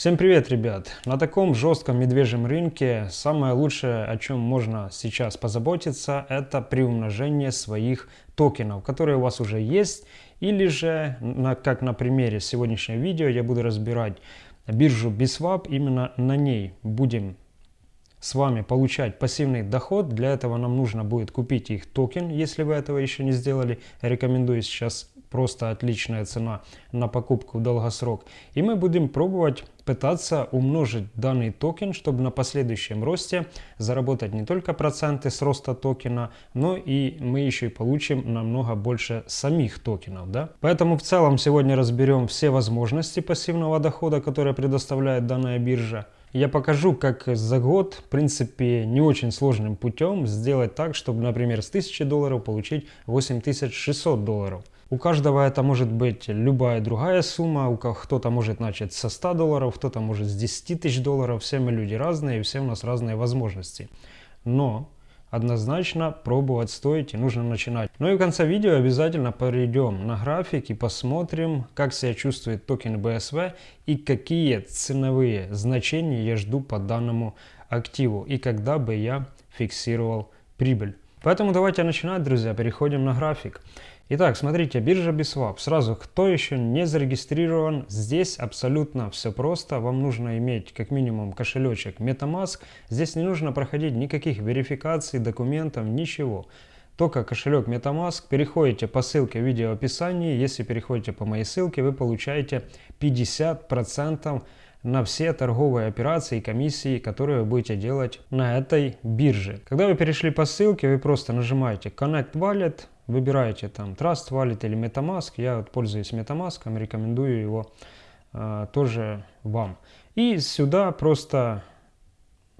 Всем привет, ребят! На таком жестком медвежьем рынке самое лучшее, о чем можно сейчас позаботиться, это приумножение своих токенов, которые у вас уже есть, или же, как на примере сегодняшнего видео, я буду разбирать биржу Biswap, именно на ней будем с вами получать пассивный доход. Для этого нам нужно будет купить их токен, если вы этого еще не сделали. Рекомендую сейчас просто отличная цена на покупку в долгосрок. И мы будем пробовать пытаться умножить данный токен, чтобы на последующем росте заработать не только проценты с роста токена, но и мы еще и получим намного больше самих токенов. Да? Поэтому в целом сегодня разберем все возможности пассивного дохода, которые предоставляет данная биржа. Я покажу, как за год, в принципе, не очень сложным путем сделать так, чтобы, например, с 1000 долларов получить 8600 долларов. У каждого это может быть любая другая сумма, у кто-то может начать со 100 долларов, кто-то может с 10 тысяч долларов, все мы люди разные, и все у нас разные возможности. Но однозначно пробовать стоит и нужно начинать. Ну и в конце видео обязательно перейдем на график и посмотрим, как себя чувствует токен BSV и какие ценовые значения я жду по данному активу и когда бы я фиксировал прибыль. Поэтому давайте начинать, друзья, переходим на график. Итак, смотрите, биржа Biswap. Сразу, кто еще не зарегистрирован, здесь абсолютно все просто. Вам нужно иметь как минимум кошелечек MetaMask. Здесь не нужно проходить никаких верификаций, документов, ничего. Только кошелек MetaMask. Переходите по ссылке в видео описании. Если переходите по моей ссылке, вы получаете 50% на все торговые операции и комиссии, которые вы будете делать на этой бирже. Когда вы перешли по ссылке, вы просто нажимаете Connect Wallet, Выбираете там Trust Wallet или MetaMask. Я вот пользуюсь MetaMask, рекомендую его э, тоже вам. И сюда просто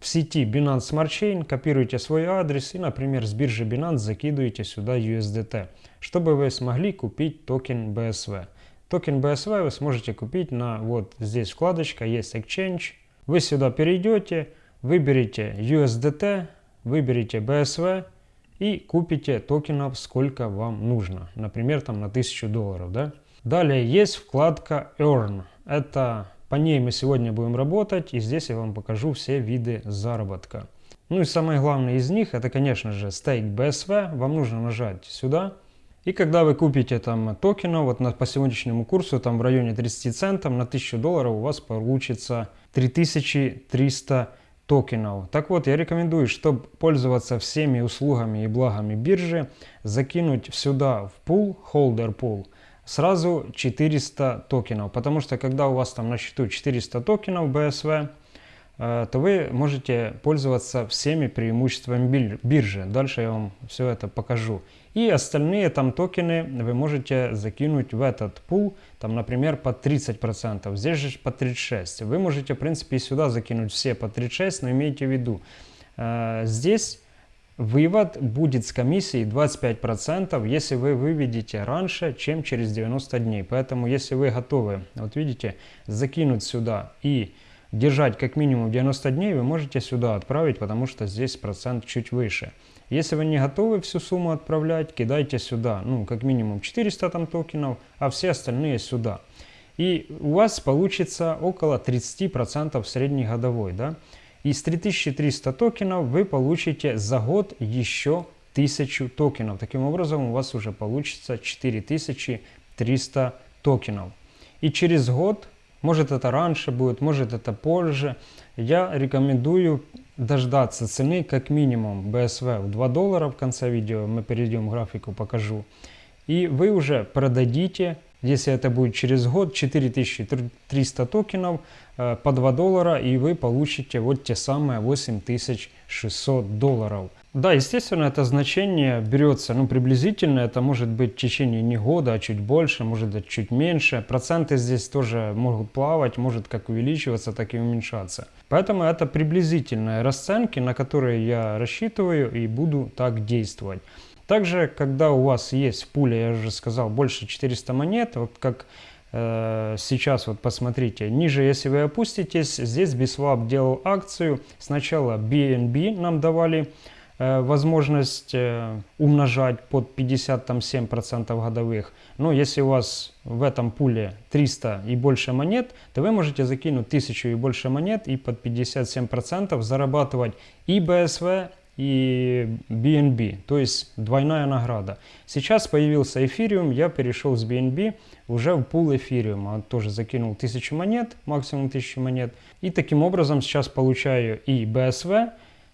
в сети Binance Smart Chain копируете свой адрес и, например, с биржи Binance закидываете сюда USDT, чтобы вы смогли купить токен BSV. Токен BSV вы сможете купить на вот здесь вкладочка есть Exchange. Вы сюда перейдете, выберите USDT, выберите BSV и купите токенов сколько вам нужно. Например, там на 1000 долларов. Да? Далее есть вкладка Earn. Это по ней мы сегодня будем работать, и здесь я вам покажу все виды заработка. Ну и самое главное из них, это, конечно же, Stake BSV. Вам нужно нажать сюда. И когда вы купите там токена, вот на, по сегодняшнему курсу, там в районе 30 центов на 1000 долларов у вас получится 3300 токенов. Так вот, я рекомендую, чтобы пользоваться всеми услугами и благами биржи, закинуть сюда в пул, holder pool, сразу 400 токенов. Потому что когда у вас там на счету 400 токенов BSV, то вы можете пользоваться всеми преимуществами биржи. Дальше я вам все это покажу. И остальные там токены вы можете закинуть в этот пул, там, например, по 30%. Здесь же по 36%. Вы можете, в принципе, и сюда закинуть все по 36%, но имейте в виду, э, здесь вывод будет с комиссией 25%, если вы выведете раньше, чем через 90 дней. Поэтому, если вы готовы, вот видите, закинуть сюда и держать как минимум 90 дней, вы можете сюда отправить, потому что здесь процент чуть выше. Если вы не готовы всю сумму отправлять, кидайте сюда, ну, как минимум 400 там токенов, а все остальные сюда. И у вас получится около 30% среднегодовой, да. Из 3300 токенов вы получите за год еще 1000 токенов. Таким образом у вас уже получится 4300 токенов. И через год, может это раньше будет, может это позже, я рекомендую дождаться цены как минимум BSV в 2 доллара в конце видео, мы перейдем к графику, покажу. И вы уже продадите, если это будет через год, 4300 токенов э, по 2 доллара, и вы получите вот те самые 8600 долларов. Да, естественно, это значение берется, ну, приблизительно, это может быть в течение не года, а чуть больше, может быть чуть меньше. Проценты здесь тоже могут плавать, может как увеличиваться, так и уменьшаться. Поэтому это приблизительные расценки, на которые я рассчитываю и буду так действовать. Также, когда у вас есть в пуле, я уже сказал, больше 400 монет, вот как э, сейчас вот посмотрите, ниже, если вы опуститесь, здесь Biswap делал акцию, сначала BNB нам давали возможность умножать под 57% годовых. Но если у вас в этом пуле 300 и больше монет, то вы можете закинуть 1000 и больше монет и под 57% зарабатывать и БСВ, и BNB, то есть двойная награда. Сейчас появился эфириум, я перешел с BNB уже в пул эфириума. Тоже закинул 1000 монет, максимум 1000 монет. И таким образом сейчас получаю и BSV,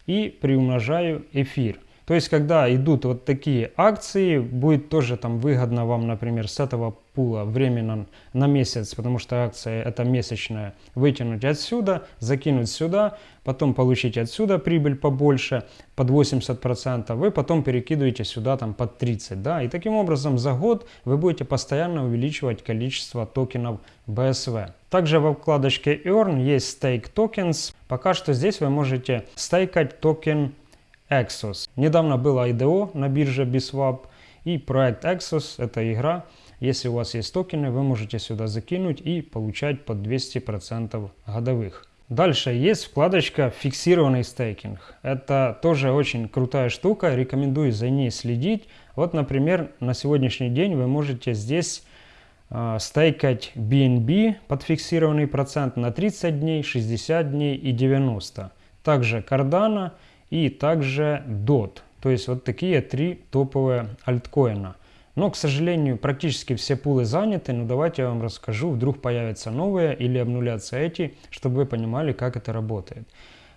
и приумножаю эфир. То есть, когда идут вот такие акции, будет тоже там выгодно вам, например, с этого пула временно на месяц, потому что акция это месячная, вытянуть отсюда, закинуть сюда, потом получить отсюда прибыль побольше, под 80%, вы потом перекидываете сюда там под 30%, да, и таким образом за год вы будете постоянно увеличивать количество токенов BSV. Также во вкладочке Earn есть Stake Tokens. Пока что здесь вы можете стейкать токен Exos. Недавно было IDO на бирже Biswap и проект Exos – это игра. Если у вас есть токены, вы можете сюда закинуть и получать по 200% годовых. Дальше есть вкладочка «Фиксированный стейкинг». Это тоже очень крутая штука, рекомендую за ней следить. Вот, например, на сегодняшний день вы можете здесь э, стейкать BNB под фиксированный процент на 30 дней, 60 дней и 90. Также Cardano – и также DOT. То есть вот такие три топовые альткоина. Но, к сожалению, практически все пулы заняты, но давайте я вам расскажу, вдруг появятся новые или обнулятся эти, чтобы вы понимали, как это работает.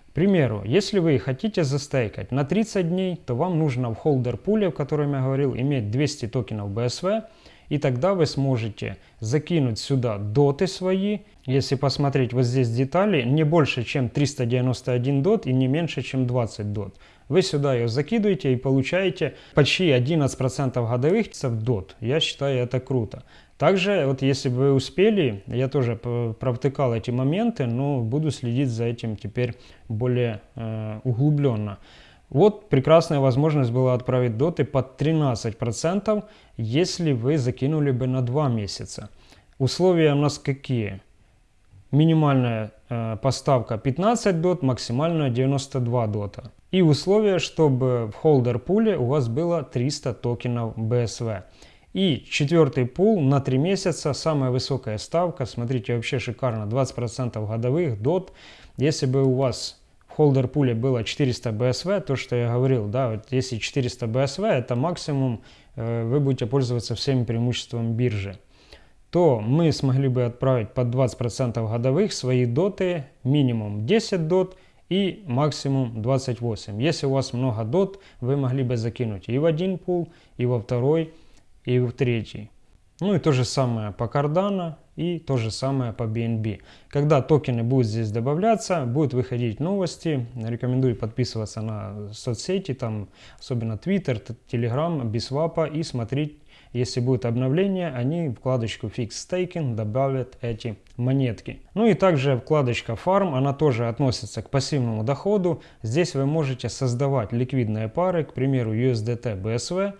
К примеру, если вы хотите застейкать на 30 дней, то вам нужно в холдер пуле, о котором я говорил, иметь 200 токенов BSV, и тогда вы сможете закинуть сюда доты свои. Если посмотреть вот здесь детали, не больше, чем 391 дот и не меньше, чем 20 дот. Вы сюда ее закидываете и получаете почти 11% годовых в дот. Я считаю это круто. Также, вот если бы вы успели, я тоже провтыкал эти моменты, но буду следить за этим теперь более э, углубленно. Вот прекрасная возможность была отправить доты под 13%, если вы закинули бы на 2 месяца. Условия у нас какие? Минимальная э, поставка 15 дот, максимальная 92 дота. И условия, чтобы в холдер пуле у вас было 300 токенов BSV. И четвертый пул на 3 месяца, самая высокая ставка, смотрите, вообще шикарно, 20% годовых дот. Если бы у вас холдер пуле было 400 BSV, то, что я говорил, да, вот если 400 BSV, это максимум, э, вы будете пользоваться всеми преимуществами биржи, то мы смогли бы отправить под 20% годовых свои доты, минимум 10 дот и максимум 28. Если у вас много дот, вы могли бы закинуть и в один пул, и во второй, и в третий. Ну и то же самое по Cardano и то же самое по BNB. Когда токены будут здесь добавляться, будут выходить новости. Рекомендую подписываться на соцсети, там особенно Twitter, Telegram, Biswap и смотреть если будет обновление, они в вкладочку Fix Staking добавят эти монетки. Ну и также вкладочка Farm, она тоже относится к пассивному доходу. Здесь вы можете создавать ликвидные пары, к примеру USDT BSV,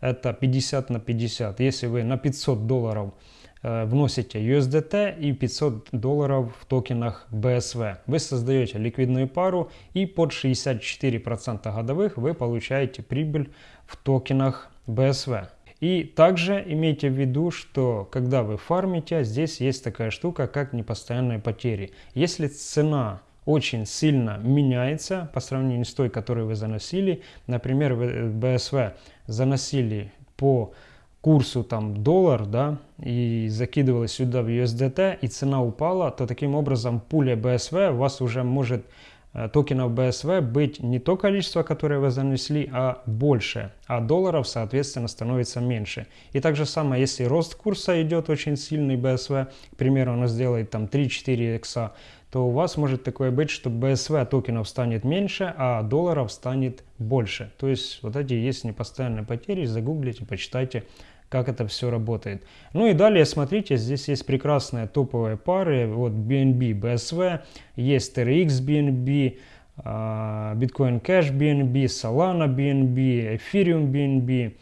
это 50 на 50. Если вы на 500 долларов вносите USDT и 500 долларов в токенах BSV. Вы создаете ликвидную пару и под 64% годовых вы получаете прибыль в токенах BSV. И также имейте в виду, что когда вы фармите, здесь есть такая штука, как непостоянные потери. Если цена очень сильно меняется по сравнению с той, которую вы заносили. Например, вы BSV заносили по курсу там доллар, да, и закидывали сюда в USDT, и цена упала, то таким образом пуля BSV у вас уже может Э, токенов BSV быть не то количество, которое вы занесли, а больше, а долларов, соответственно, становится меньше. И так же самое, если рост курса идет очень сильный BSV, к примеру, он сделает там 3-4 икса, то у вас может такое быть, что BSV токенов станет меньше, а долларов станет больше. То есть вот эти есть непостоянные потери, загуглите, почитайте как это все работает. Ну и далее, смотрите, здесь есть прекрасные топовые пары. Вот BNB, BSV, есть TRX BNB, Bitcoin Cash BNB, Solana BNB, Ethereum BNB.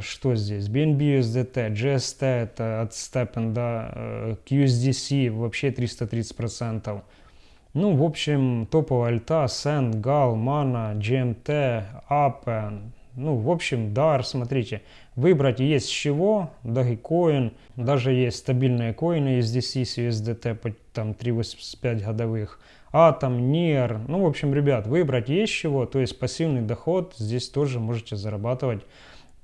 Что здесь? BNB USDT, GST это от Steppen, да, QSDC вообще 330%. Ну, в общем, топовая альта, Сен, Гал, Мана, GMT, Appen, ну, в общем, DAR, смотрите, выбрать есть с чего, Dogecoin, даже есть стабильные коины USDC с USDT, там 3,85 годовых, Атом, NIR, ну, в общем, ребят, выбрать есть чего, то есть пассивный доход здесь тоже можете зарабатывать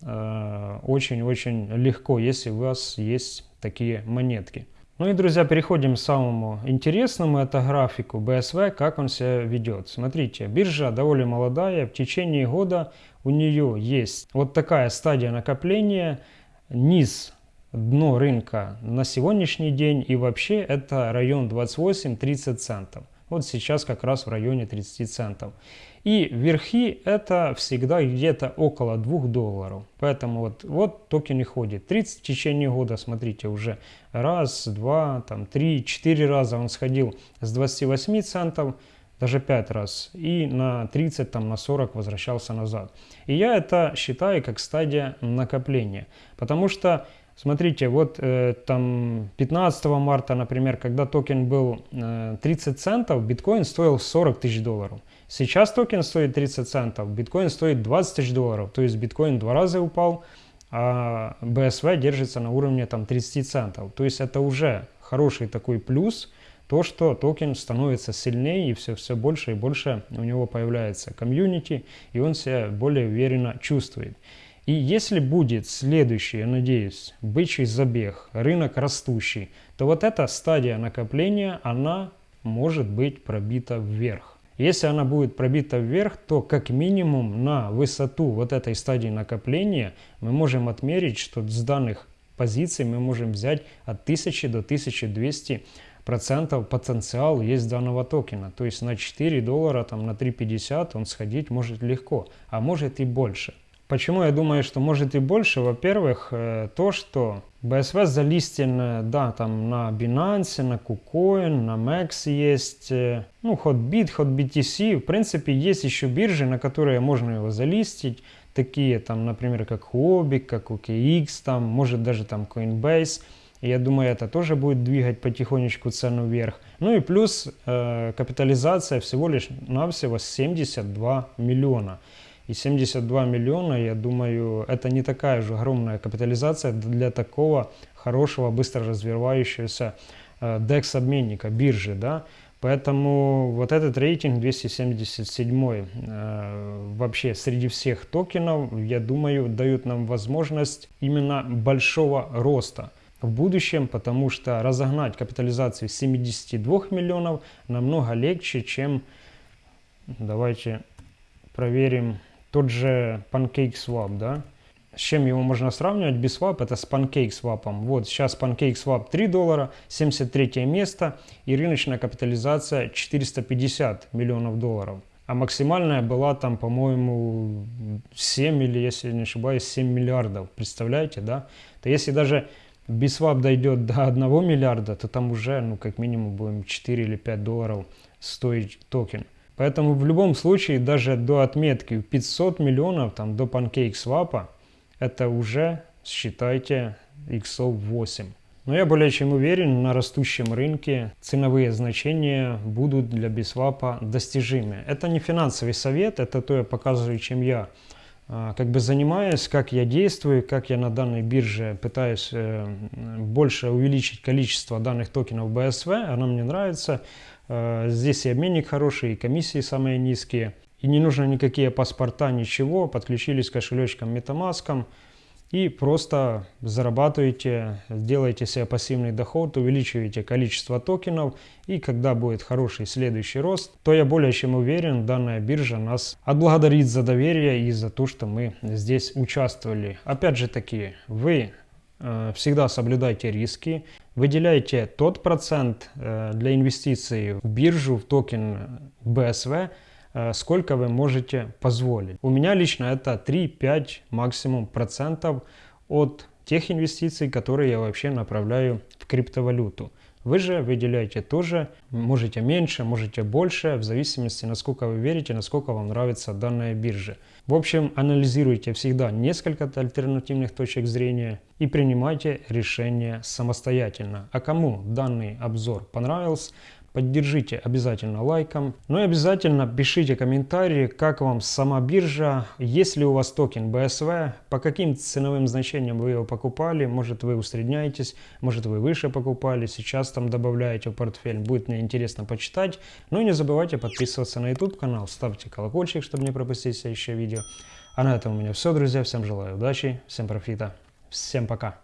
э, очень-очень э, легко, если у вас есть такие монетки. Ну и, друзья, переходим к самому интересному, это графику BSV, как он себя ведет. Смотрите, биржа довольно молодая, в течение года у нее есть вот такая стадия накопления, низ, дно рынка на сегодняшний день и вообще это район 28-30 центов. Вот сейчас как раз в районе 30 центов. И верхи это всегда где-то около 2 долларов. Поэтому вот, вот токен и ходит. 30 в течение года, смотрите, уже раз, два, там, три, четыре раза он сходил с 28 центов, даже 5 раз, и на 30, там, на 40 возвращался назад. И я это считаю как стадия накопления, потому что Смотрите, вот э, там 15 марта, например, когда токен был э, 30 центов, биткоин стоил 40 тысяч долларов. Сейчас токен стоит 30 центов, биткоин стоит 20 тысяч долларов. То есть биткоин два раза упал, а BSV держится на уровне там 30 центов. То есть это уже хороший такой плюс, то, что токен становится сильнее и все, все больше и больше у него появляется комьюнити, и он себя более уверенно чувствует. И если будет следующий, я надеюсь, бычий забег, рынок растущий, то вот эта стадия накопления, она может быть пробита вверх. Если она будет пробита вверх, то как минимум на высоту вот этой стадии накопления мы можем отмерить, что с данных позиций мы можем взять от 1000 до 1200 процентов потенциал есть данного токена. То есть на 4 доллара, там, на 3,50 он сходить может легко, а может и больше. Почему я думаю, что может и больше? Во-первых, э, то, что BSV залистен, да, там на Binance, на KuCoin, на Max есть, э, ну, Hotbit, HotBTC. В принципе, есть еще биржи, на которые можно его залистить. Такие, там, например, как Huobi, как OKX, там, может даже там Coinbase. Я думаю, это тоже будет двигать потихонечку цену вверх. Ну и плюс э, капитализация всего лишь навсего 72 миллиона. И 72 миллиона, я думаю, это не такая же огромная капитализация для такого хорошего, быстро развивающегося э, DEX-обменника, биржи, да. Поэтому вот этот рейтинг 277 э, вообще среди всех токенов, я думаю, дают нам возможность именно большого роста в будущем, потому что разогнать капитализацию 72 миллионов намного легче, чем, давайте проверим, тот же PancakeSwap, да, с чем его можно сравнивать? BSwap это с PancakeSwap. Вот сейчас PancakeSwap 3 доллара, 73 место и рыночная капитализация 450 миллионов долларов. А максимальная была там, по-моему, 7 или, если не ошибаюсь, 7 миллиардов. Представляете, да? То если даже BSwap дойдет до 1 миллиарда, то там уже, ну, как минимум, будем 4 или 5 долларов стоить токен. Поэтому в любом случае даже до отметки 500 миллионов, там до PancakeSwap, это уже, считайте, иксов 8. Но я более чем уверен, на растущем рынке ценовые значения будут для бисвапа достижимы. Это не финансовый совет, это то я показываю, чем я а, как бы занимаюсь, как я действую, как я на данной бирже пытаюсь э, больше увеличить количество данных токенов BSV, она мне нравится. Э, здесь и обменник хороший, и комиссии самые низкие. И не нужно никакие паспорта, ничего. Подключились к кошелечкам MetaMask и просто зарабатываете, делаете себе пассивный доход, увеличиваете количество токенов. И когда будет хороший следующий рост, то я более чем уверен, данная биржа нас отблагодарит за доверие и за то, что мы здесь участвовали. Опять же таки, вы всегда соблюдайте риски, выделяйте тот процент э, для инвестиций в биржу, в токен BSV, э, сколько вы можете позволить. У меня лично это 3-5 максимум процентов от тех инвестиций, которые я вообще направляю в криптовалюту. Вы же выделяете тоже, можете меньше, можете больше, в зависимости, насколько вы верите, насколько вам нравится данная биржа. В общем, анализируйте всегда несколько альтернативных точек зрения и принимайте решение самостоятельно. А кому данный обзор понравился, Поддержите обязательно лайком. Ну и обязательно пишите комментарии, как вам сама биржа, есть ли у вас токен BSV, по каким ценовым значениям вы его покупали, может вы усредняетесь, может вы выше покупали, сейчас там добавляете в портфель, будет мне интересно почитать. Ну и не забывайте подписываться на YouTube канал, ставьте колокольчик, чтобы не пропустить следующее видео. А на этом у меня все, друзья. Всем желаю удачи, всем профита, всем пока.